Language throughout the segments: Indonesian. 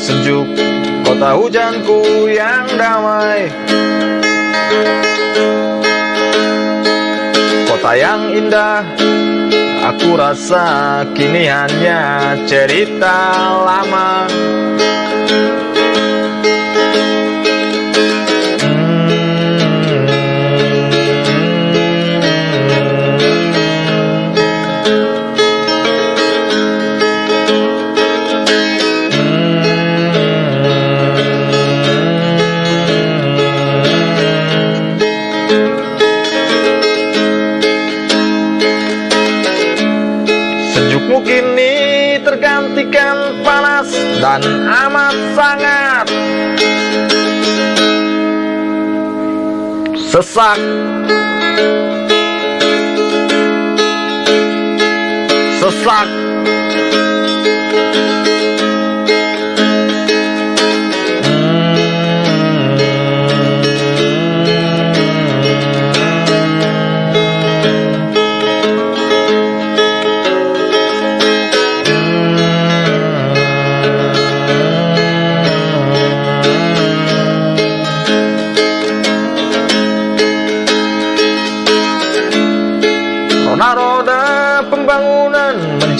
sejuk Kota hujanku yang damai. Kota yang indah Aku rasa kini hanya cerita lama kini tergantikan panas dan amat sangat. Sesak. Sesak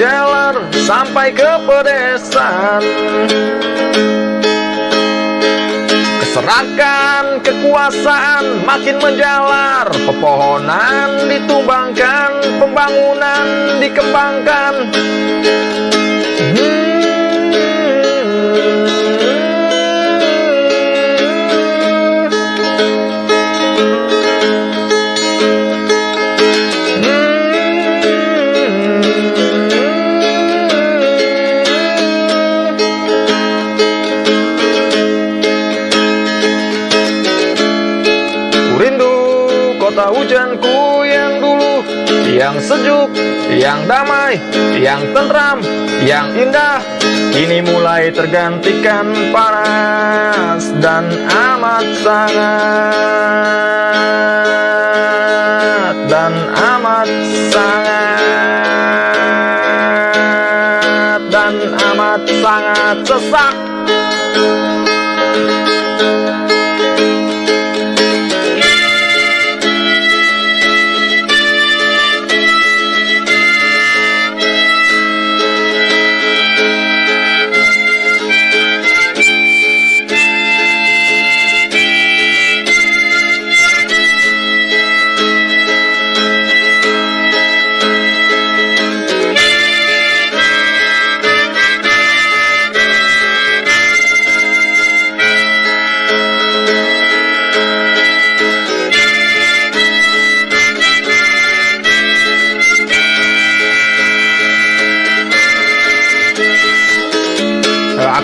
menjalar sampai ke pedesaan. Keserakan kekuasaan makin menjalar Pepohonan ditumbangkan, pembangunan dikembangkan. Ku Yang sejuk, yang damai, yang tentram, yang indah Kini mulai tergantikan panas dan amat sangat Dan amat sangat Dan amat sangat sesak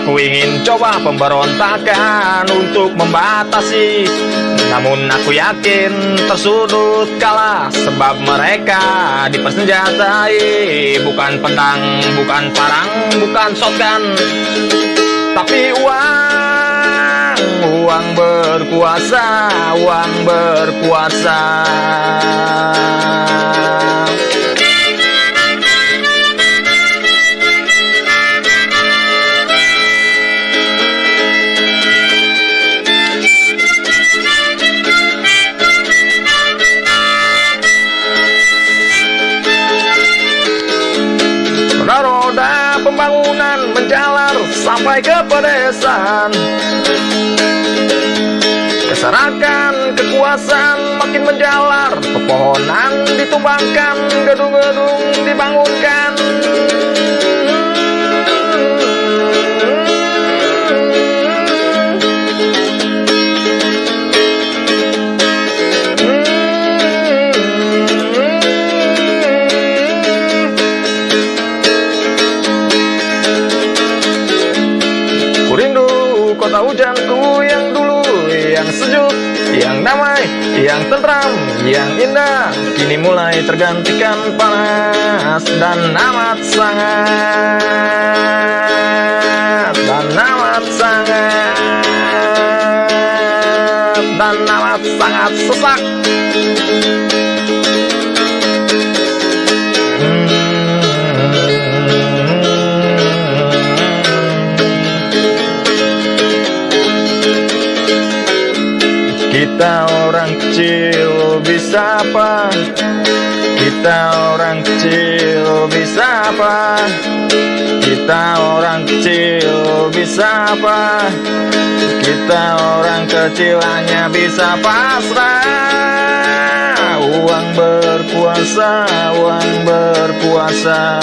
Aku ingin coba pemberontakan untuk membatasi. Namun aku yakin tersudut kalah Sebab mereka dipersenjatai. Bukan pedang, bukan parang, bukan shotgun. Tapi uang, uang berkuasa, uang berkuasa sampai ke pedesaan Keserakan kekuasaan makin menjalar Pepohonan ditumbangkan, gedung-gedung dibangunkan yang damai, yang tentram, yang indah Kini mulai tergantikan panas dan amat sangat Dan amat sangat Dan amat sangat sesak Kita orang kecil bisa apa? Kita orang kecil bisa apa? Kita orang kecil bisa apa? Kita orang kecil hanya bisa pasrah Uang berkuasa, uang berkuasa